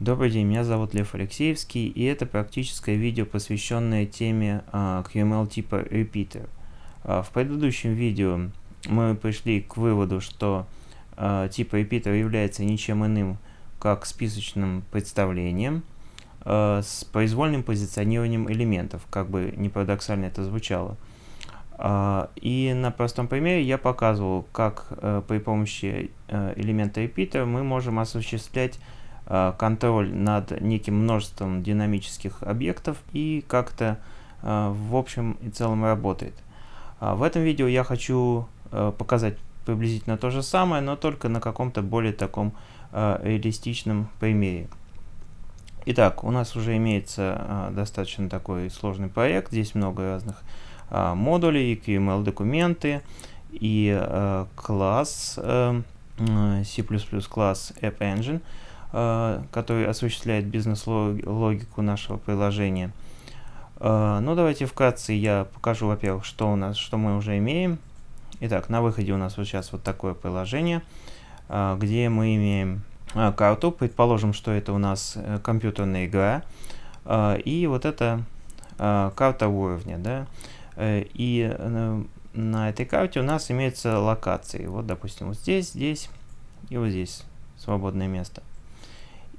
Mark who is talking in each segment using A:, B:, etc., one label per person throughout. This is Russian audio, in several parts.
A: Добрый день, меня зовут Лев Алексеевский, и это практическое видео, посвященное теме uh, QML типа Repeater. Uh, в предыдущем видео мы пришли к выводу, что uh, тип Repeater является ничем иным, как списочным представлением с произвольным позиционированием элементов, как бы не парадоксально это звучало. И на простом примере я показывал, как при помощи элемента Repeater мы можем осуществлять Э, контроль над неким множеством динамических объектов и как-то э, в общем и целом работает. А в этом видео я хочу э, показать приблизительно то же самое, но только на каком-то более таком реалистичном примере. Итак, у нас уже имеется достаточно такой сложный проект. Здесь много разных модулей, QML документы и класс C++ класс App Engine. Э, который осуществляет бизнес-логику нашего приложения. Э, ну, давайте вкратце я покажу, во-первых, что у нас, что мы уже имеем. Итак, на выходе у нас вот сейчас вот такое приложение, э, где мы имеем карту. Предположим, что это у нас компьютерная игра. И вот это карта уровня, да. И на этой карте у нас имеются локации. Вот, допустим, вот здесь, здесь и вот здесь свободное место.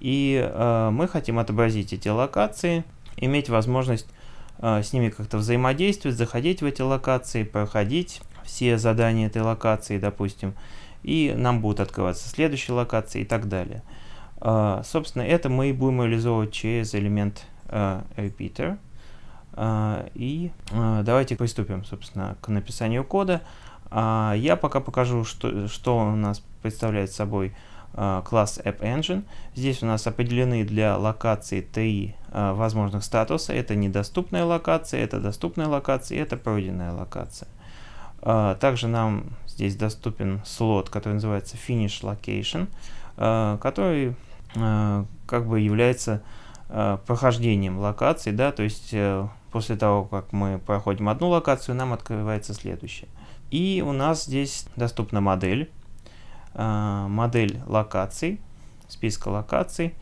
A: И э, мы хотим отобразить эти локации, иметь возможность э, с ними как-то взаимодействовать, заходить в эти локации, проходить все задания этой локации, допустим, и нам будут открываться следующие локации и так далее. Э, собственно, это мы и будем реализовывать через элемент э, repeater. Uh, и uh, давайте приступим, собственно, к написанию кода. Uh, я пока покажу, что, что у нас представляет собой Э, класс AppEngine. Здесь у нас определены для локации три э, возможных статуса. Это недоступная локация, это доступная локация, это пройденная локация. Э, также нам здесь доступен слот, который называется Finish Location, который как бы является прохождением локации, да, то есть после того, как мы проходим одну локацию, нам открывается следующая. И у нас здесь доступна модель, э, модель локаций, списка локаций,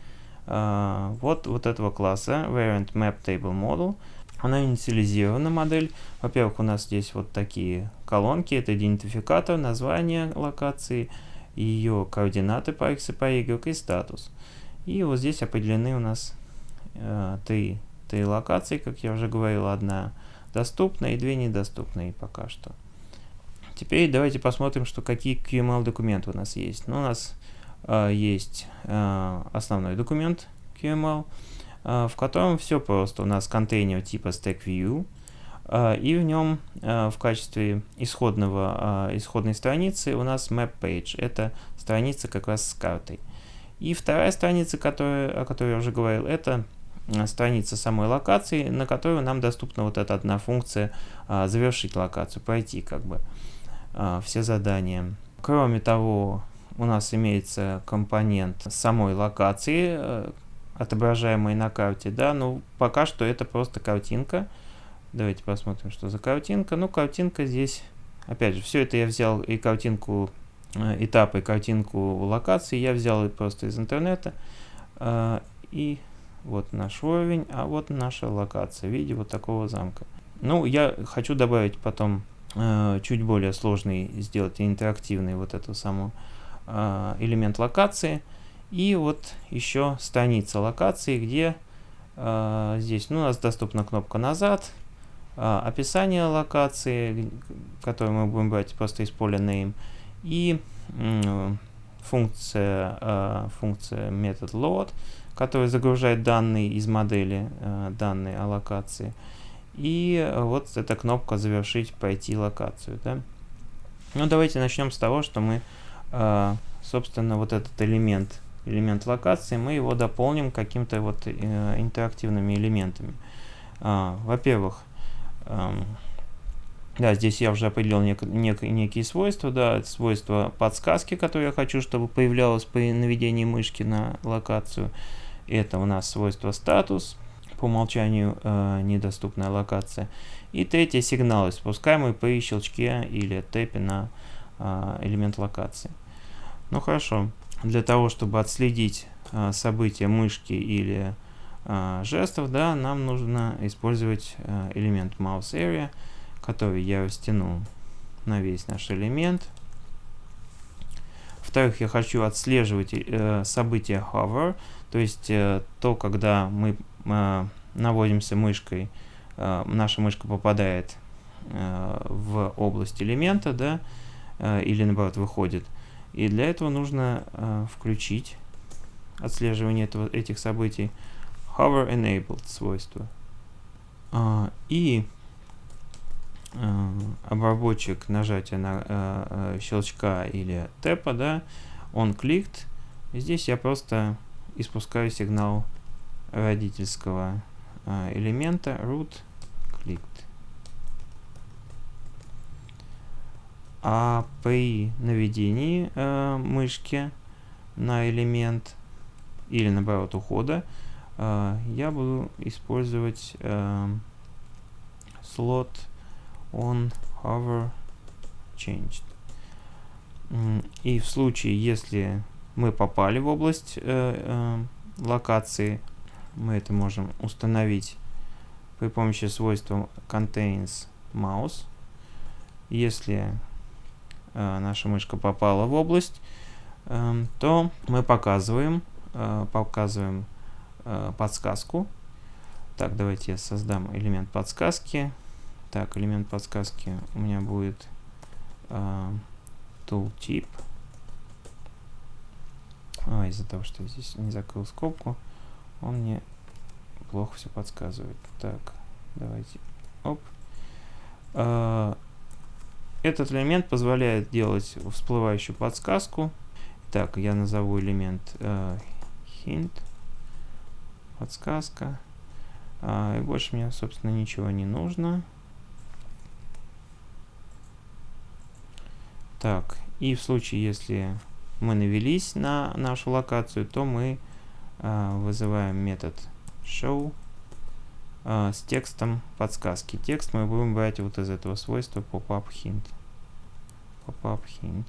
A: э, вот, вот этого класса Variant Map Table Model. Она инициализирована модель. Во-первых, у нас здесь вот такие колонки. Это идентификатор, название локации, ее координаты по x и по y и статус. И вот здесь определены у нас э, три, три локации, как я уже говорил, одна доступная и две недоступные пока что. Теперь давайте посмотрим, что какие QML документы у нас есть. Ну, у нас э, есть э, основной документ QML, э, в котором все просто. У нас контейнер типа StackView, э, и в нем э, в качестве исходного, э, исходной страницы у нас MapPage. Это страница как раз с картой. И вторая страница, которая, о которой я уже говорил, это страница самой локации, на которую нам доступна вот эта одна функция а, завершить локацию, пройти как бы все задания. Кроме того, у нас имеется компонент самой локации, э, отображаемой на карте, да, ну пока что это просто картинка. Давайте посмотрим, что за картинка. Ну, картинка здесь, опять же, все это я взял и картинку э, этапы, и картинку локации я взял просто из интернета. Э, и вот наш уровень, а вот наша локация в виде вот такого замка. Ну, я хочу добавить потом Э, чуть более сложный сделать интерактивный вот эту самую э, элемент локации. И вот еще страница локации, где э, здесь ну, у нас доступна кнопка «Назад», описание локации, которую мы будем брать просто из поля name, и функция, функция метод load, которая загружает данные из модели, данные о локации. И э, вот эта кнопка «Завершить, пройти локацию». Да? Ну, давайте начнем с того, что мы, э, собственно, вот этот элемент, элемент локации, мы его дополним каким-то вот э, интерактивными элементами. А, во-первых, эм, да, здесь я уже определил нек нек некие свойства, да, свойства подсказки, которые я хочу, чтобы появлялось при наведении мышки на локацию. Это у нас свойство статус, по умолчанию э, недоступная локация. И третье сигналы, спускаемые при щелчке или тэпе на э, элемент локации. Ну хорошо, для того, чтобы отследить э, события мышки или э, жестов, да, нам нужно использовать э, элемент mouse area, который я растянул на весь наш элемент. Во-вторых, я хочу отслеживать э, события hover, то есть э, то, когда мы наводимся мышкой, э, наша мышка попадает э, в область элемента, да, или наоборот выходит. И для этого нужно включить отслеживание этого, этих событий hover enabled свойство. А, и обработчик нажатия на щелчка или тэпа, да, он кликт. Здесь я просто испускаю сигнал родительского э, элемента root clicked. А при наведении э, мышки на элемент или наоборот ухода э, я буду использовать э, слот on hover changed. И в случае, если мы попали в область э, э, локации, мы это можем установить при помощи свойства contains mouse. Если э, наша мышка попала в область, э, то мы показываем, э, показываем э, подсказку. Так, давайте я создам элемент подсказки. Так, элемент подсказки у меня будет э, tooltip. А, из-за того, что я здесь не закрыл скобку, он мне плохо все подсказывает. Так, давайте. Оп. Э, этот элемент позволяет делать всплывающую подсказку. Так, я назову элемент э, hint. Подсказка. А, и больше мне, собственно, ничего не нужно. Так, и в случае, если мы навелись на нашу локацию, то мы вызываем метод show э, с текстом подсказки. Текст мы будем брать вот из этого свойства popup hint. Popup hint.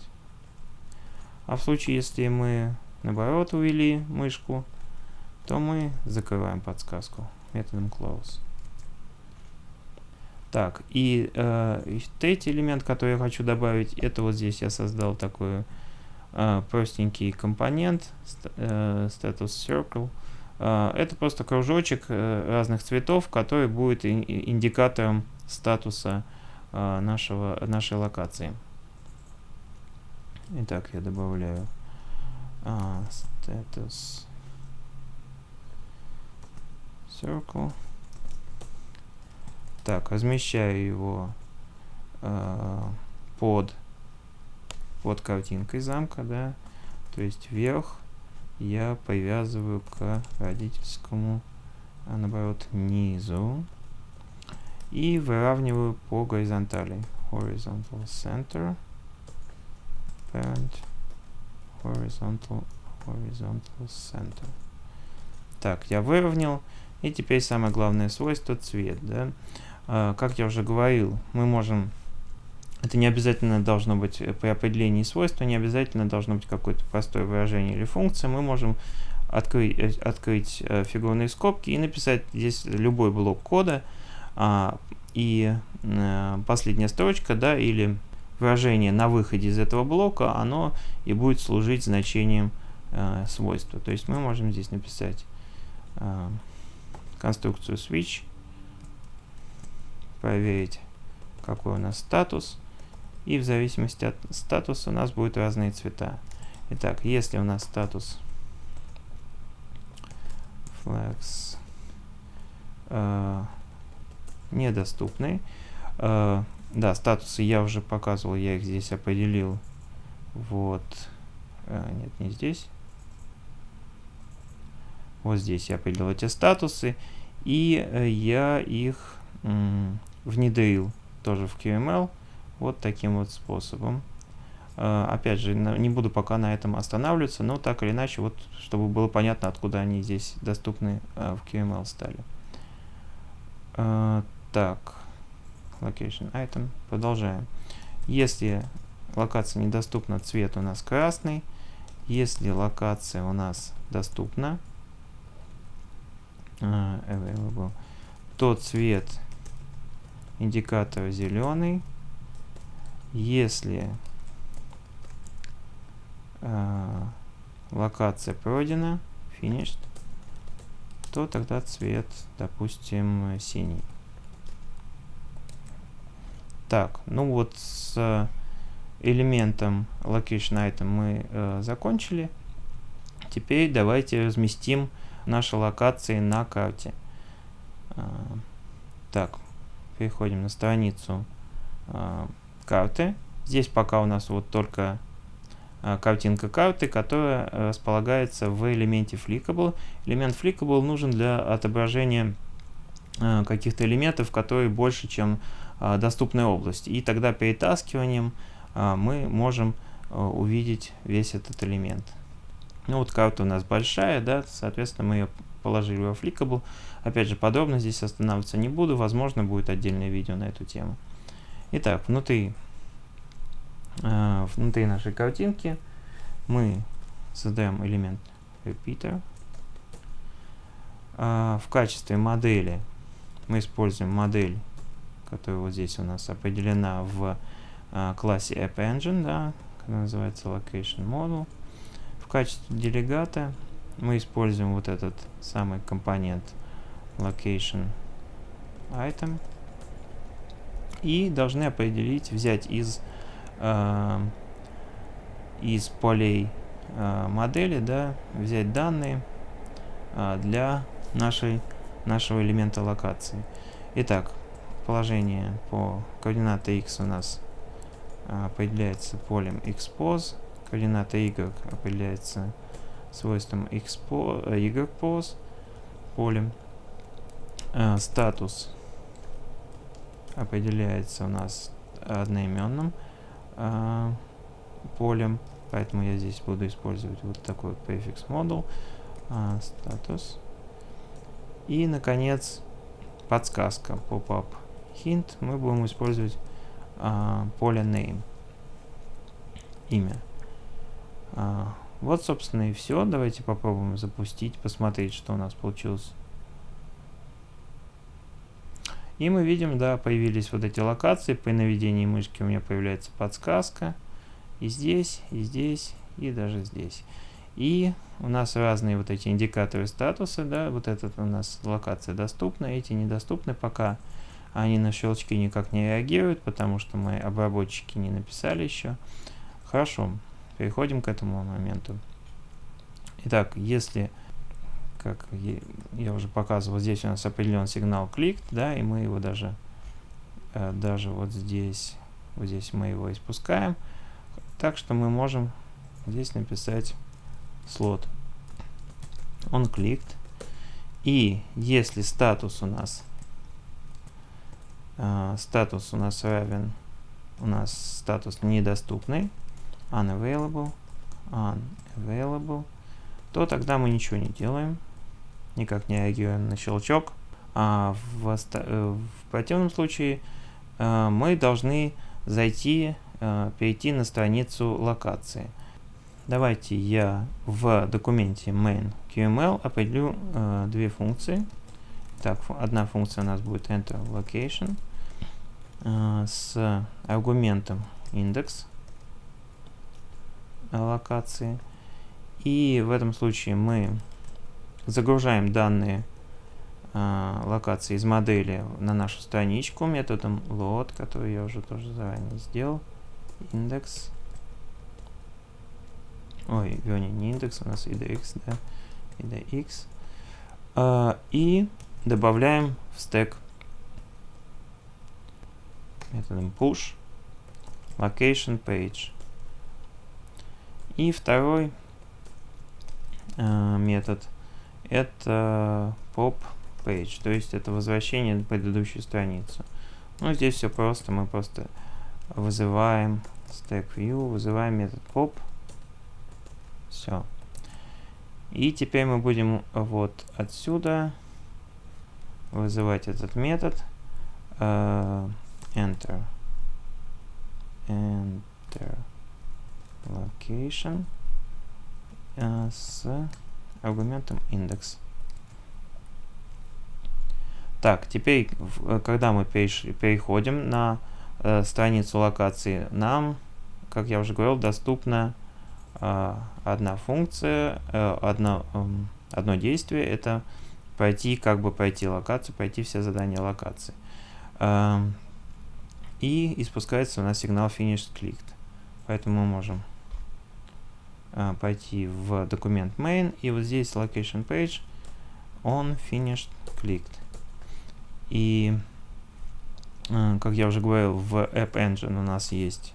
A: А в случае, если мы наоборот увели мышку, то мы закрываем подсказку методом close. Так, и э, третий элемент, который я хочу добавить, это вот здесь я создал такой э, простенький компонент, э, status circle. Э, это просто кружочек э, разных цветов, который будет ин индикатором статуса э, нашего, нашей локации. Итак, я добавляю status circle. Так, размещаю его под, под картинкой замка, да. То есть вверх я привязываю к родительскому, а наоборот, низу. И выравниваю по горизонтали. Horizontal center. Parent. Horizontal, horizontal center. Так, я выровнял. И теперь самое главное свойство цвет, да. А, как я уже говорил, мы можем, это не обязательно должно быть при определении свойства, не обязательно должно быть какое-то простое выражение или функция, мы можем открыть, э, открыть э, фигурные скобки и написать здесь любой блок кода, а, и э, последняя строчка, да, или выражение на выходе из этого блока, оно и будет служить значением свойства. То есть мы можем здесь написать конструкцию switch, проверить, какой у нас статус. И в зависимости от статуса у нас будут разные цвета. Итак, если у нас статус flags э, недоступный, э, да, статусы я уже показывал, я их здесь определил. Вот, э, нет, не здесь. Вот здесь я определил эти статусы, и э, я их внедрил тоже в QML вот таким вот способом. Uh, опять же, не буду пока на этом останавливаться, но так или иначе, вот, чтобы было понятно, откуда они здесь доступны uh, в QML стали. Uh, так, location item, продолжаем. Если локация недоступна, цвет у нас красный. если локация у нас доступна, available, то цвет индикатора зеленый. Если uh, локация пройдена, finished, то тогда цвет, допустим, синий. Так, ну вот с элементом location item мы э, закончили. Теперь давайте разместим наши локации на карте. Э, так, переходим на страницу э, карты. Здесь пока у нас вот только э, картинка карты, которая располагается в элементе Flickable. Элемент Flickable нужен для отображения э, каких-то элементов, которые больше, чем доступной области. И тогда перетаскиванием мы можем увидеть весь этот элемент. Ну вот карта у нас большая, да, соответственно мы ее положили в Applicable. Опять же, подробно здесь останавливаться не буду, возможно будет отдельное видео на эту тему. Итак, внутри, э, внутри нашей картинки мы создаем элемент repeater. Э, в качестве модели мы используем модель которая вот здесь у нас определена в а, классе AppEngine, да, которая называется Location Model. В качестве делегата мы используем вот этот самый компонент Location Item и должны определить, взять из, э, из полей э, модели, да, взять данные э, для нашей, нашего элемента локации. Итак, положение по координаты x у нас а, определяется полем xpos, координата y определяется свойством xpos, э, ypos полем. А, статус определяется у нас одноименным а, полем, поэтому я здесь буду использовать вот такой префикс model а, статус. И, наконец, подсказка pop-up hint мы будем использовать а, поле name, имя. А, вот, собственно, и все. Давайте попробуем запустить, посмотреть, что у нас получилось. И мы видим, да, появились вот эти локации. При наведении мышки у меня появляется подсказка. И здесь, и здесь, и даже здесь. И у нас разные вот эти индикаторы статуса, да, вот этот у нас локация доступна, эти недоступны пока они на щелчки никак не реагируют, потому что мы обработчики не написали еще. Хорошо, переходим к этому моменту. Итак, если, как я уже показывал, здесь у нас определен сигнал клик, да, и мы его даже, э, даже вот здесь, вот здесь мы его испускаем. Так что мы можем здесь написать слот. Он кликт. И если статус у нас Uh, статус у нас равен, у нас статус недоступный, unavailable, unavailable, то тогда мы ничего не делаем, никак не реагируем на щелчок. А в, э, в противном случае uh, мы должны зайти, uh, перейти на страницу локации. Давайте я в документе main QML определю две функции. Так, одна функция у нас будет enter location э, с аргументом индекс локации. И в этом случае мы загружаем данные э, локации из модели на нашу страничку методом load, который я уже тоже заранее сделал. Индекс. Ой, вернее, не индекс, у нас idx, да, idx. Э, и добавляем в стек методом push location page. И второй э, метод это pop page, то есть это возвращение на предыдущую страницу. Ну, здесь все просто, мы просто вызываем stack view, вызываем метод pop. Все. И теперь мы будем вот отсюда вызывать этот метод uh, enter enter location э, с аргументом индекс. Так, теперь, э, когда мы переходим на э, страницу локации, нам, как я уже говорил, доступна э, одна функция, э, одно, э, одно действие, это пройти, как бы пройти локацию, пройти все задания локации. Э, и испускается у нас сигнал finished clicked. Поэтому мы можем пойти в документ main, и вот здесь location page on finished clicked. И, э, как я уже говорил, в App Engine у нас есть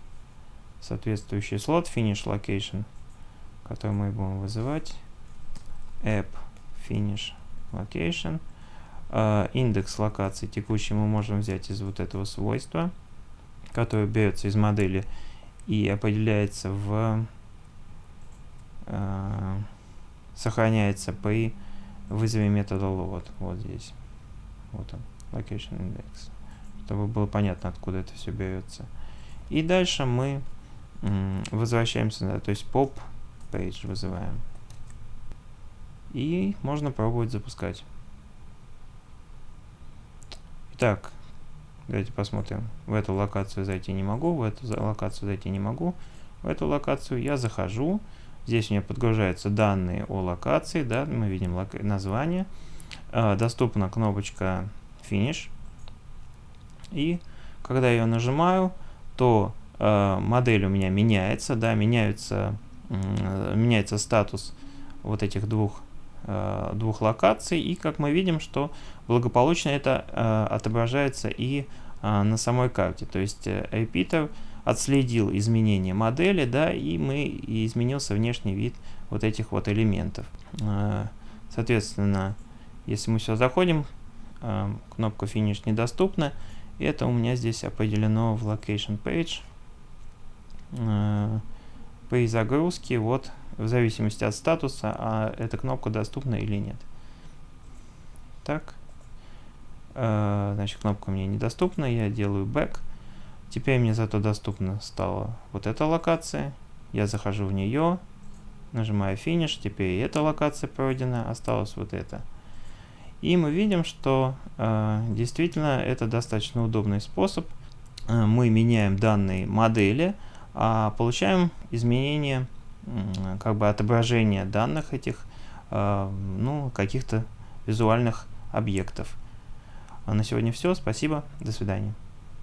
A: соответствующий слот finish location, который мы будем вызывать. App finish location. Uh, индекс локации текущий мы можем взять из вот этого свойства, которое берется из модели и определяется в uh, сохраняется при вызове метода load вот здесь вот он location index, чтобы было понятно, откуда это все берется. И дальше мы возвращаемся, да, то есть pop page вызываем. И можно пробовать запускать. Итак, давайте посмотрим. В эту локацию зайти не могу, в эту локацию зайти не могу. В эту локацию я захожу. Здесь у меня подгружаются данные о локации, да, мы видим название. Э, доступна кнопочка Finish. И когда я ее нажимаю, то э, модель у меня меняется, да, меняется, э, меняется статус вот этих двух, э, двух локаций. И как мы видим, что благополучно это э, отображается и э, на самой карте. То есть э, Repeater отследил изменение модели, да, и мы и изменился внешний вид вот этих вот элементов. Э, соответственно, если мы сюда заходим, э, кнопка Finish недоступна. Это у меня здесь определено в Location Page. Э, при загрузке, вот, в зависимости от статуса, а эта кнопка доступна или нет. Так. Значит, кнопка мне недоступна, я делаю Back. Теперь мне зато доступна стала вот эта локация. Я захожу в нее, нажимаю Finish, теперь эта локация пройдена, осталось вот это. И мы видим, что э, действительно это достаточно удобный способ. Э, мы меняем данные модели, а получаем изменение, э, как бы отображение данных этих, э, ну, каких-то визуальных объектов. А на сегодня все. Спасибо. До свидания.